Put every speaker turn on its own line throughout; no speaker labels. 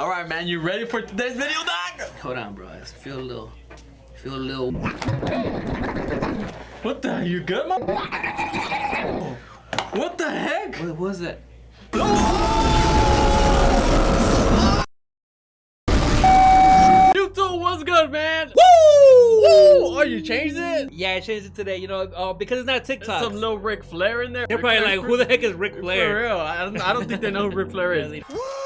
All right, man, you ready for today's video, Doc?
Hold on, bro. I feel a little, feel a little.
What the? You good, man? What the heck?
What was that?
YouTube, what's good, man? Woo! Woo! Oh, you changed it?
Yeah, I changed it today. You know, uh, because it's not TikTok.
Some little Ric Flair in there.
They're probably like, who the heck is Ric
For real, I don't, I don't think they know who Ric Flair is.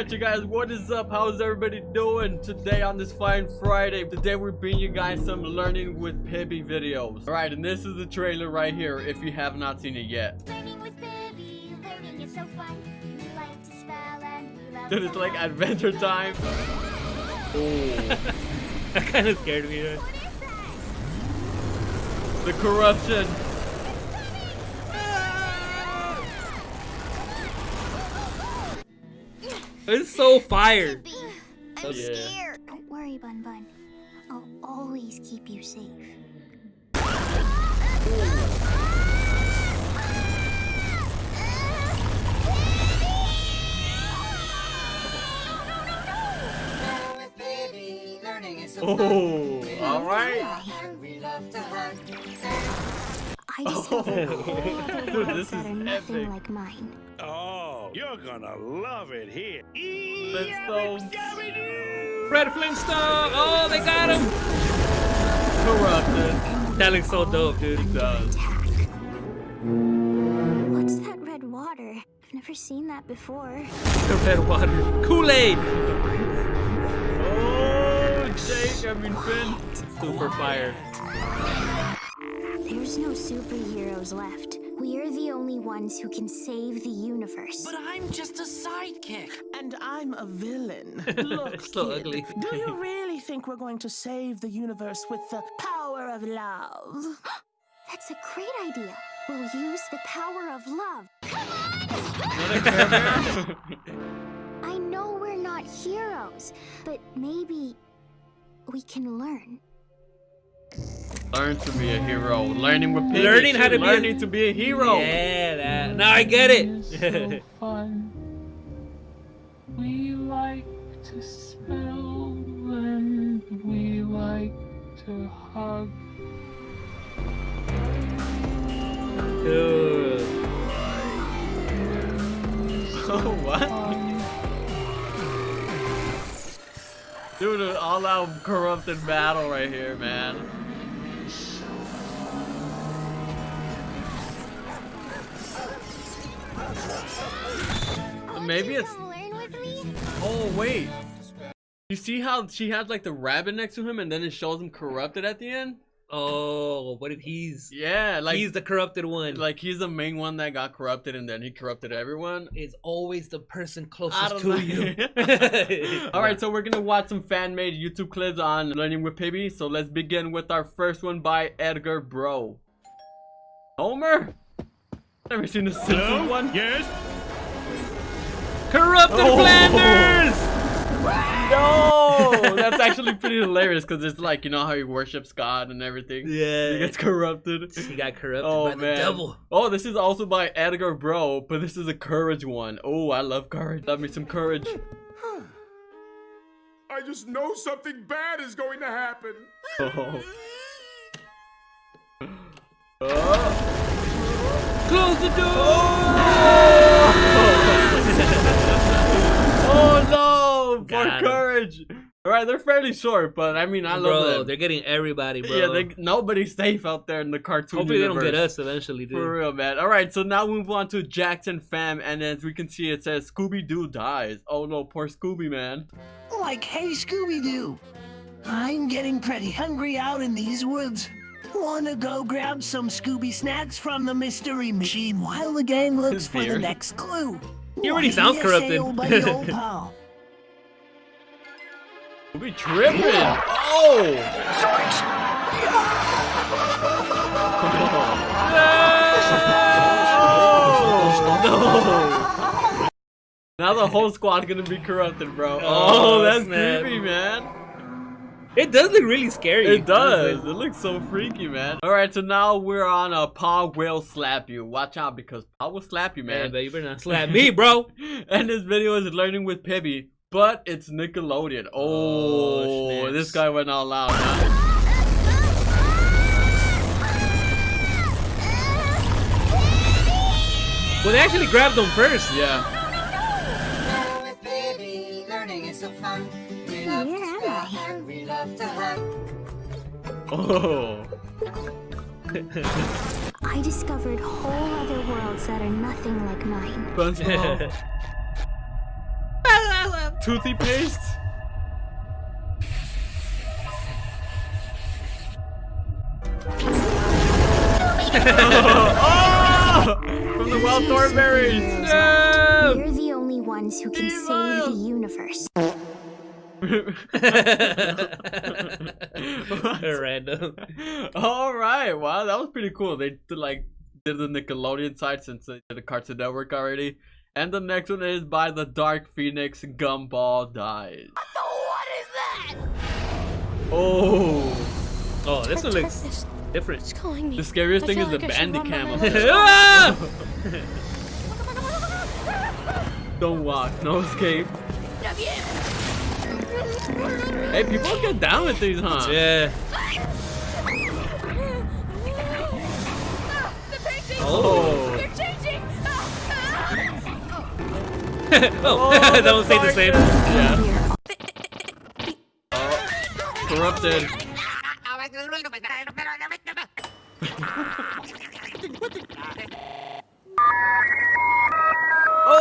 All right, you guys, what is up? How's everybody doing today on this fine Friday? Today we're bringing you guys some learning with Pibby videos. All right, and this is the trailer right here if you have not seen it yet.
Learning Pibby, so like to spell and we love
Dude, it's like adventure time. Oh,
that kind of scared me. though.
What is that?
the corruption.
It's so fire.
I'm
Yeah.
scared. Don't worry, Bun Bun. I'll always keep you safe.
Oh, all right.
I just have a whole other
Dude, this
that
is
are nothing
epic.
like mine.
Oh, you're gonna love it here.
Flintstones.
Fred Flintstone. Oh, they got him.
Corrupted.
That looks so dope, dude.
It does.
What's that red water? I've never seen that before.
The red water. Kool-Aid.
Oh, Jake, I mean Finn.
Super fire.
There's no superheroes left. We're the only ones who can save the universe.
But I'm just a sidekick. And I'm a villain. Look,
So
kid,
ugly.
do you really think we're going to save the universe with the power of love?
That's a great idea. We'll use the power of love. Come on! I know we're not heroes, but maybe we can learn.
Learn to be a hero. Learning with Pibby.
Learning how to be a-
to be a hero.
Yeah, that. Now I get
so
it.
fun. We like to smell and we like to hug.
dude.
Oh, what? Dude, an all-out corrupted battle right here, man. Maybe it's.
Learn with me.
Oh wait. You see how she has like the rabbit next to him, and then it shows him corrupted at the end?
Oh, what if he's
Yeah, like
he's the corrupted one?
like he's the main one that got corrupted, and then he corrupted everyone.
is always the person closest to
know.
you.
All right, so we're gonna watch some fan-made YouTube clips on learning with Pibby. So let's begin with our first one by Edgar Bro. Homer. Never seen the Simpsons one.
Yes?
Corrupted
Oh.
Flanders.
No, that's actually pretty hilarious because it's like you know how he worships God and everything.
Yeah, He
gets corrupted.
he got corrupted
Oh
by the
man.
devil.
Oh, this is also by Edgar Bro, but this is a courage one. Oh, I love courage. Love me some courage.
I just know something bad is going to happen.
Oh. Oh.
Close the door.
Oh Oh, no! For
Got him.
courage. All right, they're fairly short, but I mean, I love
bro,
them.
they're getting everybody, bro.
Yeah, they, nobody's safe out there in the cartoon
Hopefully they don't get us eventually, dude.
For real, man. All right, so now we move on to Jackson Fam, and as we can see, it says Scooby Doo dies. Oh no, poor Scooby, man.
Like, hey, Scooby Doo, I'm getting pretty hungry out in these woods. Wanna go grab some Scooby snacks from the mystery machine while the gang looks for the next clue?
He already
Why,
sounds corrupted.
hey, old buddy, old
tripping. Oh. Oh no. Now the whole squad gonna be corrupted, bro. Oh,
Oh,
that's
snap.
creepy, man.
It does look really scary.
It does. It looks so freaky, man. All right, so now we're on a Paw will slap you. Watch out because Paw will slap you,
Man,
man.
but you better not slap me, bro.
and this video is learning with Pibby, but it's Nickelodeon. Oh,
Oh,
this guy went all out. Huh?
Well, they actually grabbed them first.
Yeah.
with baby, learning is so fun. We love to
Where am
spell
I?
and we love to hug.
Oh.
I discovered whole other worlds that are nothing like mine.
SpongeBob. Toothy paste. oh! From the wild Thornberrys.
No!
We're the only ones who can save the universe.
Random.
All right. Wow, that was pretty cool. They did like did the Nickelodeon side since they did the Cartoon Network already. And the next one is by the Dark Phoenix Gumball Dies.
What is that?
Oh.
Oh, this one looks
It's
different.
calling me.
The scariest
I
thing is the
like I should
bandy cam.
Ah!
Don't walk, no escape. Hey, people get down with these, huh?
yeah.
Oh.
oh, don't say the same.
Yeah.
Here.
Corrupted.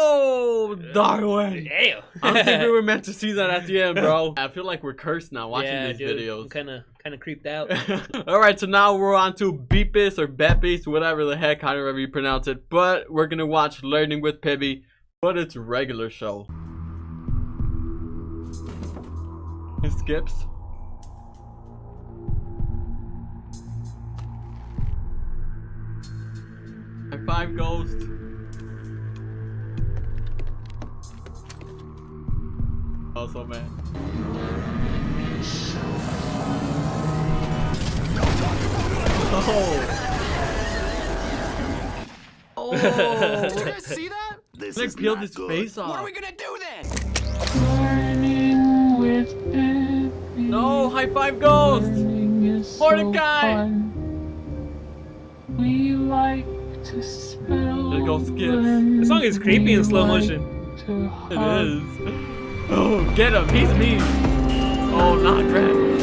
Oh, Darwin.
Damn.
I don't think we were meant to see that at the end, bro. I feel like we're cursed now watching
yeah,
these
dude,
videos.
Kind of, kind of creeped out.
All right, so now we're on to Beepis or Beppis, whatever the heck, however you pronounce it. But we're gonna watch Learning with Pibby, but it's regular show. It skips. High five, Ghost. Also, man. Oh. Oh.
see that?
This
Like
is
peeled
not
his
good.
face off.
gonna do then?
Learning with Pibby.
No, high five ghost.
Learning is so
Mordecai.
fun. We like to spell.
There goes Skips.
The song is creepy in slow motion.
to
It
hug.
is. Oh, get him. He's mean. Oh, not Grant.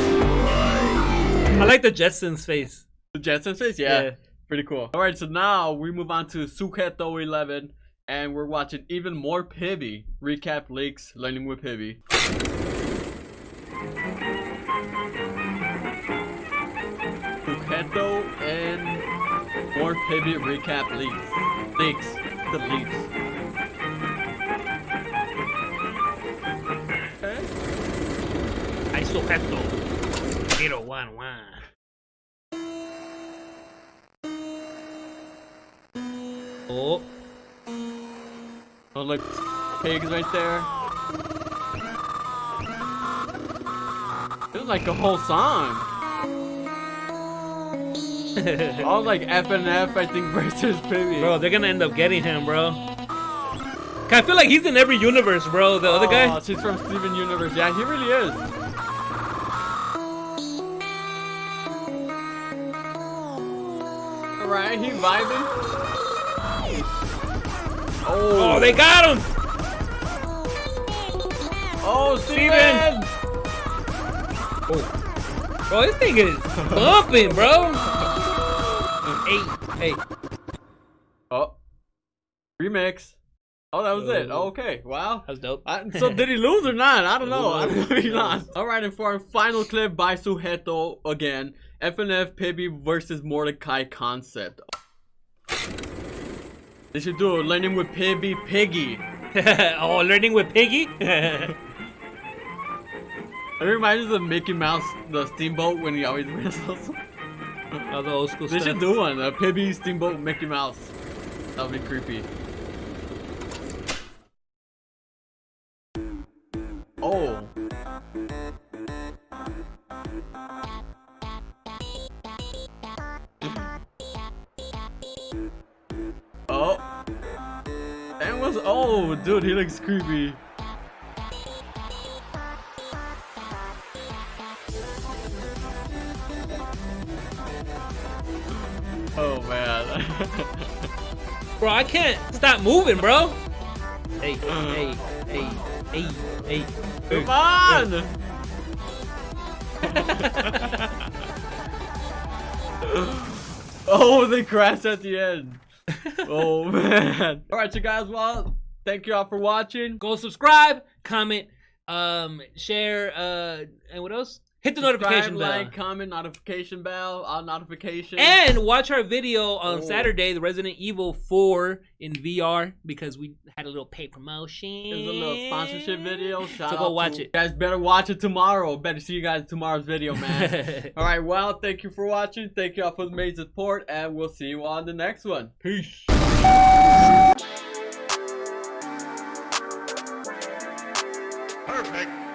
I like the Jetsons face.
The Jetsons face? Yeah.
Yeah.
Pretty cool. All right, so now we move on to Suketo 11, and we're watching even more Pibby. Recap leaks, learning with Pibby. Suketo and more Pibby recap leaks. Leaks. The leaks.
Sujeto. Zero one one. Oh,
Oh, look, pigs right there. It was like a whole song. All like F and F, I think, versus Pibby.
bro, they're gonna end up getting him, bro. I feel like he's in every universe, bro. The other
Oh,
guy.
she's from Steven Universe. Yeah, he really is. Alright, he vibing. Oh,
Oh, they got him.
Oh, Steven!
Oh, bro, this thing is bumping, bro. hey, hey.
Oh, remix. Oh, that was it.
Oh.
Okay, wow.
That was dope.
I, so did he lose or not? I don't know. I don't know he lost. All right, and for our final clip by Sujeto again, FNF Pibby versus Mordecai concept. They should do a learning with Pibby Piggy.
oh, learning with Piggy.
It reminds me of Mickey Mouse, the steamboat when he always whistles.
oh, the old school
they
stuff.
should do one, a Pibby steamboat Mickey Mouse. That would be creepy. Was. Oh, dude, he looks creepy. Oh man.
Bro, I can't stop moving, bro. Hey, hey, hey, hey, hey.
Come on! oh, they crashed at the end. Oh man. Alright, so guys, well, thank you all for watching.
Go subscribe, comment, um, share, uh, and what else? Hit the
Subscribe, notification
bell.
Like, comment, notification bell, all notifications.
And watch our video on.
Oh.
Saturday, the Resident Evil 4 in VR, because we had a little pay promotion.
It was a little sponsorship video. Shout
so go watch it.
guys better watch it tomorrow. Better see you guys tomorrow's video, man. all right, well, thank you for watching. Thank you all for the amazing support, and we'll see you on the next one. Peace. Perfect.